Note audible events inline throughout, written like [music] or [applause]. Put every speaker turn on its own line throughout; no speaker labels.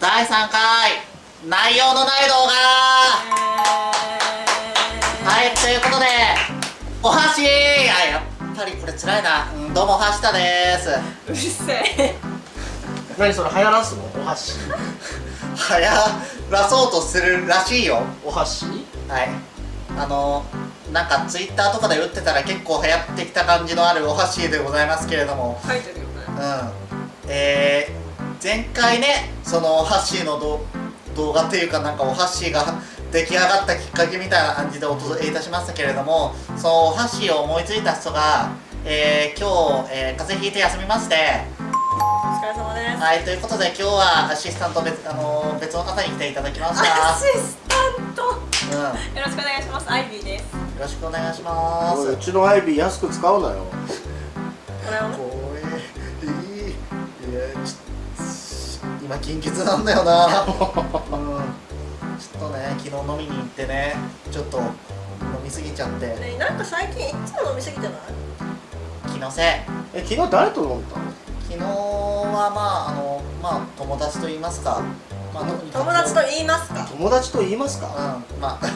第3回内容のない動画。はいということでお箸。あやっぱりこれ辛いな、うん、どうもはしたです。
うるせえ。
何それ流行らすの？お箸。
流行らそうとするらしいよ。
お箸？
はい。あのなんかツイッターとかで打ってたら結構流行ってきた感じのあるお箸でございますけれども。
書いてるよね。
うん。えー、前回ねそのお箸の動動画っていうかなんかお箸が出来上がったきっかけみたいな感じでお届けいたしましたけれどもそのお箸を思いついた人が、えー、今日、えー、風邪ひいて休みまして
お疲れ様です。
はいということで今日はアシスタント別,、あのー別の方に来ていただきました。
アシスタント。
うん、よ
よろしくお願いします。アイビーです。
ろしくお願いします。
うちのアイビー安く使うなよ。
これを
今緊急なんだよな。うん。ちょっとね昨日飲みに行ってねちょっと飲みすぎちゃって。
ねなんか最近いつも飲みすぎてない？
気のせい。
え昨日誰と飲んだの？
昨日はまああのまあ友達と言いますか、まあ、
友達と言いますか？
友達と言いますか？
うん。まあ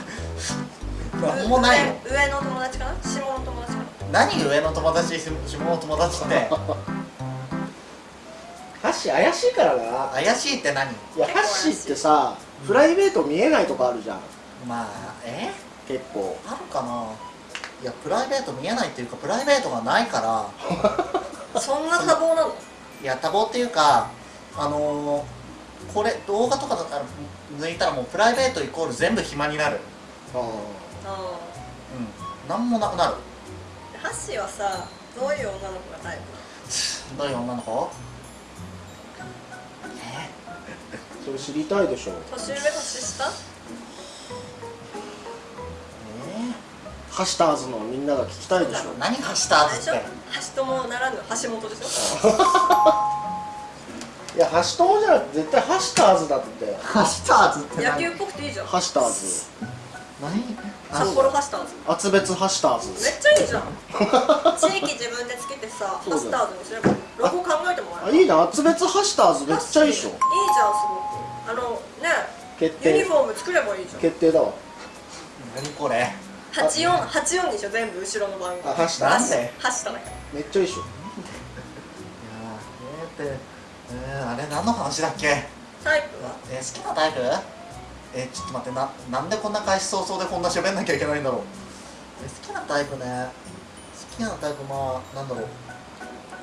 [laughs] なんもないよ
上上の友達かな？下の友達か
何上の友達？下の友達って
箸怪しいからな。
怪しいって何？
いや箸ってさプライベート見えないとこあるじゃん。
まあえ？
結構。
あるかな。いやプライベート見えないっていうかプライベートがないから。
な [laughs] そんな多忙なの？
いや多忙っていうかあのー、これ動画とかだったら抜いたらもうプライベートイコール全部暇になる。
あ
あ
うん。何もなくなる？
あハッシーはさどういう女の子がタイプ
どういう女の子？
それ知りたいでしょ。
年上年下？
え
ハシターズのみんなが聞きたいでしょ。
ー、何がした
あれでしょ？
って
橋友ならぬ橋本でしょ？[laughs]
いやハシ友じゃなくて絶対ハシターズだって。
ハシターズって何？
野球っぽくていいじゃん。
ハシターズ。
何？
札幌ハシターズ。
厚別ハシターズ。
めっちゃいいじゃん。[laughs] 地域自分でつけてさハスターズにすればロゴ考えてもらえる。
あいいな。厚別ハシターズめっちゃいいでしょ。
いいじゃんすごくあのね
決定。
ユニフォーム作ればいいじゃん。
決定だわ。
何これ
？84 84にしょ全部後ろの番号。
あハシターズ
なんで？
ハシタだか
めっちゃいいでしょ。
いやーえーってえー、あれ何の話だっけ？
らタイプは？
えー、好きなタイプ？えー、ちょっと待ってななんでこんな開始早々でこんな喋んなきゃいけないんだろう、えー、好きなタイプね。好きなタイプまあなんだろう。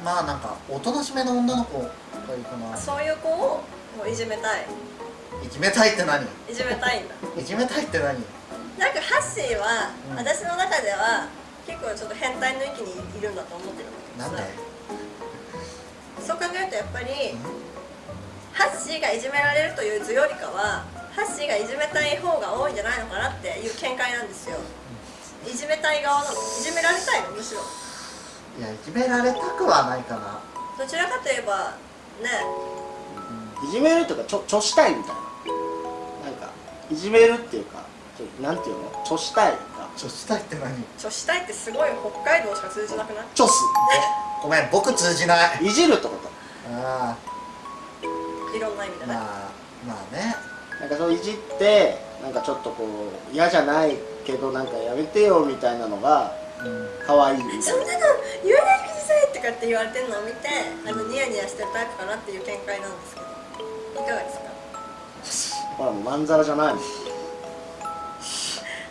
まあなんかおとなしめの女の子がいいかな。
そういう子を？もういじめたい。
いじめたいって何？
いじめたいんだ。
いじめたいって何？
なんかハッシーは、
うん。
私の中では結構ちょっと変態の域にいるんだと思ってる
なんで
そう考えるとやっぱりハッシーがいじめられるという図よりかはハッシーがいじめたい方が多いんじゃないのかなっていう見解なんですよ。いじめたい側なのいじめられたいのむしろ。
いやいじめられたくはないかな。
どちらかといえばね
いじめるっていうかちょちょしたいみたいな。なんかいじめるっていうかちょなんていうの？ちょしたいか。
ちょしたいって何？
女子たいってすごい北海道しか通じなくない？
ちょす。
ごめん僕通じない。
いじるってこと。
あ
いろんな意味でね、
あまあまあね。
なんかそういじってなんかちょっとこう嫌じゃないけどなんかやめてよみたいなのが
うん。
可愛いみたいな。
そんなの言わないでくださいとかって言われてるのを見てあのニヤニヤしてるタイプかなっていう見解なんですけど
ほらもうまんざらじゃないもん。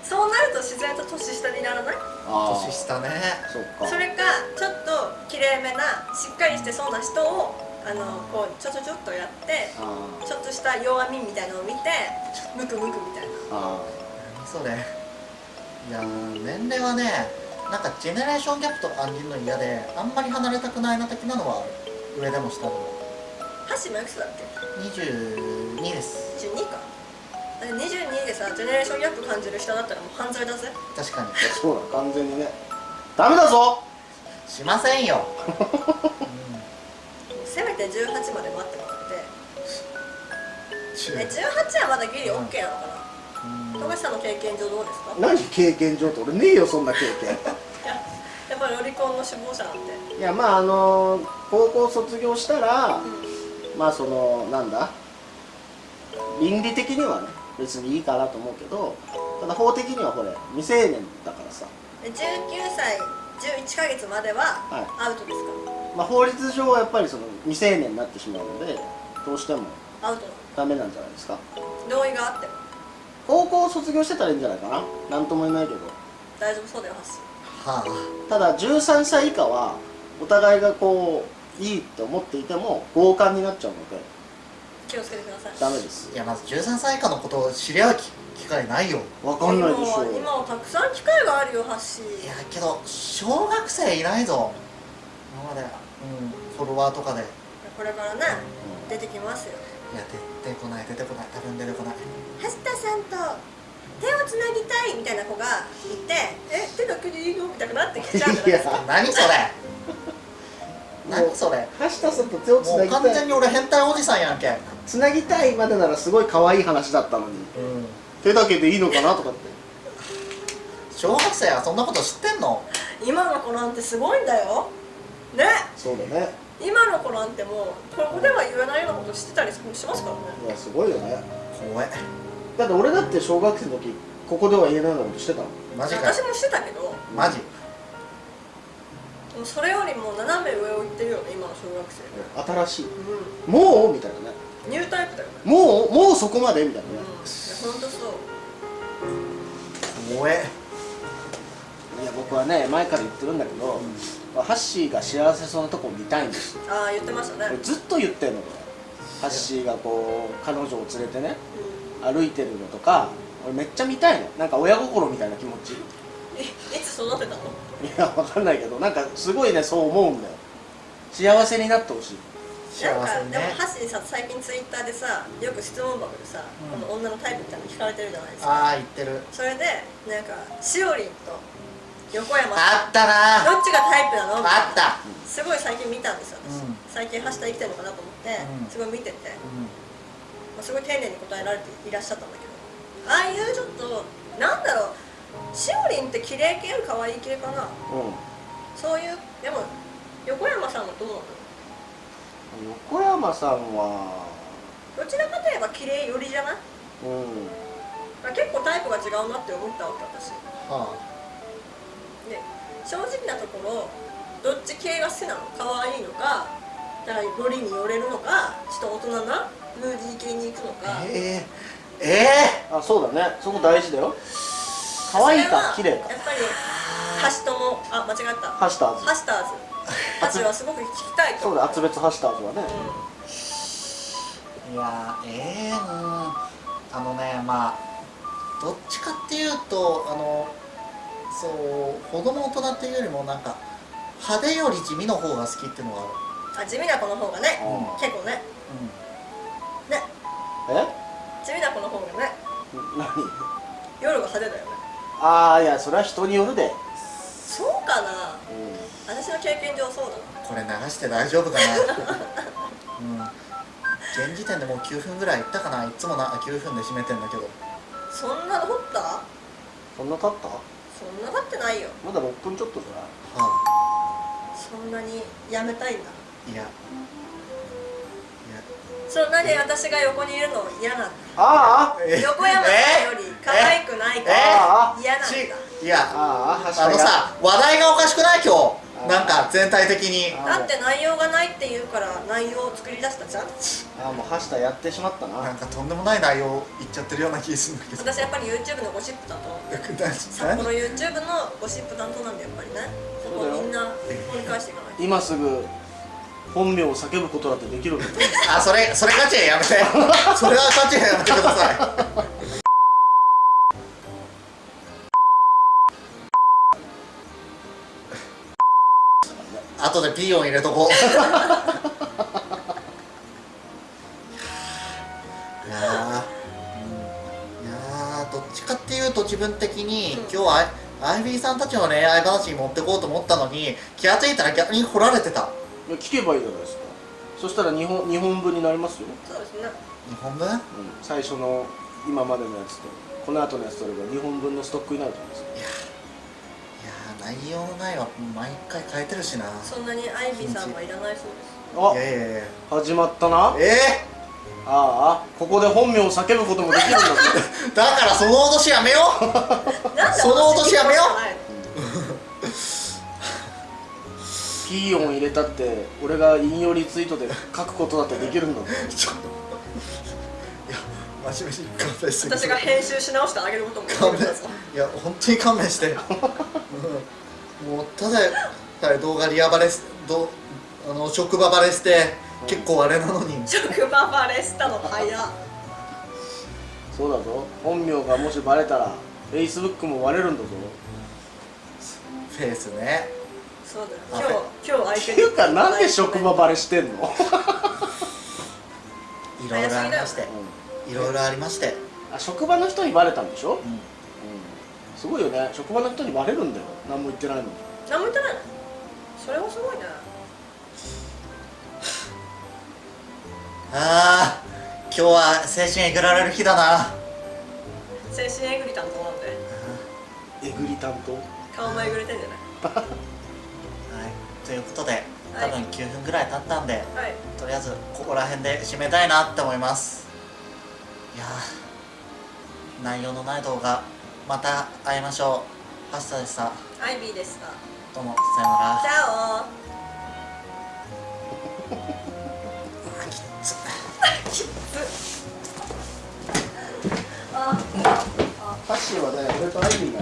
そうなると自然と年下にならない？
あ
年下ね。
そっか。
それかちょっときれいめなしっかりしてそうな人をあのこうちょちょちょっとやって
あ
ちょっとした弱みみたいのを見てムクムクみたいな。
ああ
それいやー年齢はねなんかジェネレーションギャップとか感じるの嫌であんまり離れたくないな的なのはある上でも下でも
ハッシーもいくつだっけ
22です。
22か。だって22でさジェネレーションギャップ感じる人だったらもう犯罪だぜ
確かに。
そうだ完全にね。ダメだぞ！
しませんよ、
せめて18まで待ってもらって。
うん。
え18はまだギリ OK なのかな？
うん。
富樫さんの経験上どうですか？
何経験上？って俺ねえよそんな経験。
いややっぱりロリコンの首謀者なんて。
いやまああの高校卒業したら
うん
まあそのなんだ？倫理的にはね別にいいかなと思うけどただ法的にはこれ未成年だからさ、
で19歳11ヶ月までは
はい。
アウトですか、
まあ、法律上はやっぱりその未成年になってしまうのでどうしても
アウト。
ダメなんじゃないですか？
同意があっても。
高校卒業してたらいいんじゃないかな？なんとも言えないけど。
大丈夫そうだよハッシ
は
ただ13歳以下はお互いがこういいって思っていても強姦になっちゃうので
ー気をつけてください。
ダメです。
あいやまず13歳以下のことを知り合う機機会ないよ。
わかんないでしょ
今は今はたくさん機会があるよハッシー。
いやけど小学生いないぞ。今までうんフォロワーとかで。い
これからね出てきますよ。
や出てこない出てこない。多分出てこない。
橋田さんと手をつなぎたいみたいな子がいてえ手だけでいいの？みたいになってきちゃうんじゃないですか
何それ何それ？
橋田さんと手をつなぎたい。
完全に俺変態おじさんやんけ。
つなぎたいまでならすごい可愛い話だったのに。
うん。
手だけでいいのかなとかって。
小学生はそんなこと知ってんの？[laughs]
今の子なんてすごいんだよ。ね？
そうだね。
今の子なんてもうここでは言えないようなことしてたりしますからね。
いやすごいよね。
怖え
だって俺だって小学生の時ここでは言えないようなことしてたの。
マジかよ。
私もしてたけど。
マジ
でもそれよりも斜め上を行ってるよね今の小学生。
新しい。
うん。
もう？みたいなね。
ニュータイプだよね。
もうもうそこまで？みたいな
うんいや
ね、
ほんとそう。
怖え。
いや僕はね前から言ってるんだけど、ハッシーが幸せそうなとこを見たいんです。よ
ああ言ってましたね。
俺ずっと言ってんの。これハッシーがこう彼女を連れてね歩いてるのとか俺めっちゃ見たいの。なんか親心みたいな気持ちい
つ育てたの？
やわかんないけどなんかすごいねそう思うんだよ。幸せになってほしい。
なんか
幸せにね
でもハッシーさ最近ツイッターでさよく質問箱でさ、
うん。
この女のタイプみたいなの聞かれてるじゃないですか。
ああ言ってる。
それでなんかしおりんと横山
あったな。
どっちがタイプなの？
あった。
すごい最近見たんですよ。私、
うん。
最近ハッシュタグ生きてるのかなと思って、
うん。
すごい見てて、
うん。
まあ、すごい丁寧に答えられていらっしゃったんだけど。ああいうちょっとなんだろうしおりんって綺麗系より可愛い系かな。
うん。
そういうでも横山さんはどうなの
横山さんは。
どちらかといえば綺麗寄りじゃない？
うん。
まあ結構タイプが違うなって思ったわけ私。
は
で正直なところどっち系が好きなの？可愛いのかだからよりに寄れるのかちょっと大人なムーディー系に行くのか。
あえええ
あそうだね。そこ大事だよ可愛いか綺麗か。
やっぱりハシトモあ間違った。
ハッシュターズ。
ハシターズ。たちはすごく聞きたいと思
そうだ厚別ハッシュターズはね。
えいやええうん。あのねまあどっちかっていうとあのそう子供大人っていうよりもなんか派手より地味の方が好きっていうのがある。
うんあ地味な子の方がね。
うん。
結構ね。
う
ね。
え？
地味な子の方がね。
何？
夜が派手だよね
ああいやそれは人によるで、
そうかな。
うん、
私の経験上そうだ
んこれ流して大丈夫かな。[laughs] うん。現時点でもう9分ぐらいいったかな。いつもな9分で締めてんだけど。
なそんなの掘った？
そんな経った？
そんな経ってないよ。
まだ6分ちょっとじゃない？
は
そんなにやめたいんだ。
あいや。
そんなに私が横にいるの嫌なんだ。
ああ
え
横山さんより可愛くないか
え
ら
え？
嫌なんだ。
ちいや
あ
のさ話題がおかしくない？今
あ
日。なんか全体的に。
あ
だって内容がないって言うから内容を作り出したじゃん。
ああもうハッシュタグやってしまったな。
なんかとんでもない内容言っちゃってるような気がするんだけど。
私やっぱり YouTube のゴシップ担当
な
札幌 YouTube のゴシップ担当なんでやっぱりね。そこをみんな掘り返していかないと。
今すぐ本名を叫ぶことだってできる
あそれそれガチでやめて。それはガチでやめてくださいピー音入れとこう。いやー、うん、いやーどっちかっていうと自分的に、
うん。
今日はアイビーさんたちの恋愛話に持ってこうと思ったのに気がついたら逆に掘られてた。
聞けばいいじゃないですか。そしたら日本日本分になりますよ、
そうですね。
日本分
うん、最初の今までのやつとこの後のやつとれば日本分のストックになると思うんですよ
いやー内容のないは毎回変えてるしな。
そんなにアイビーさんはいらないそうです。
あ。
いやいやいや。
始まったな。
え
ああここで本名を叫ぶこともできるんだぞ。[laughs]
だからその脅しやめよう。
なんで
その脅しやめよう。
ピー音入れたって俺が引用リツイートで書くことだってできるんだぞ。
ちょ [laughs] いや真面目に勘弁して
私が編集し直してあげることもできる
勘弁
んだぞ。
いや本当に勘弁して、うん、もうただただ動画リアバレすどあの職場バレして結構あれなのに。[laughs]
職場バレしたの早っ。
そうだぞ。本名がもしバレたら Facebook も割れるんだぞ。
フェイスね。
そう
あ
だよ。今日今日
って
相手
いうかなんで職場バレしてんの、[laughs]
いろいろありまして。いろいろありまして、
あ職場の人にバレたんでしょ、
うん。
すごいよね。職場の人にバレるんだよ何も言ってないの。に
何も言ってない。のそれはすごいね。
ああ今日は精神えぐられる日だな。
精神えぐり担当なんで。
えぐり担当？
顔もえぐれてんじゃない？[laughs]
はい。ということで多分9分ぐらい経ったんで、
はい。
とりあえずここら辺で締めたいなって思います。いやー内容のない動画また会いましょうパスタでした。
アイビーでした
どうもさよなら。
チャオあ
ハッシーはね俺とアイビーが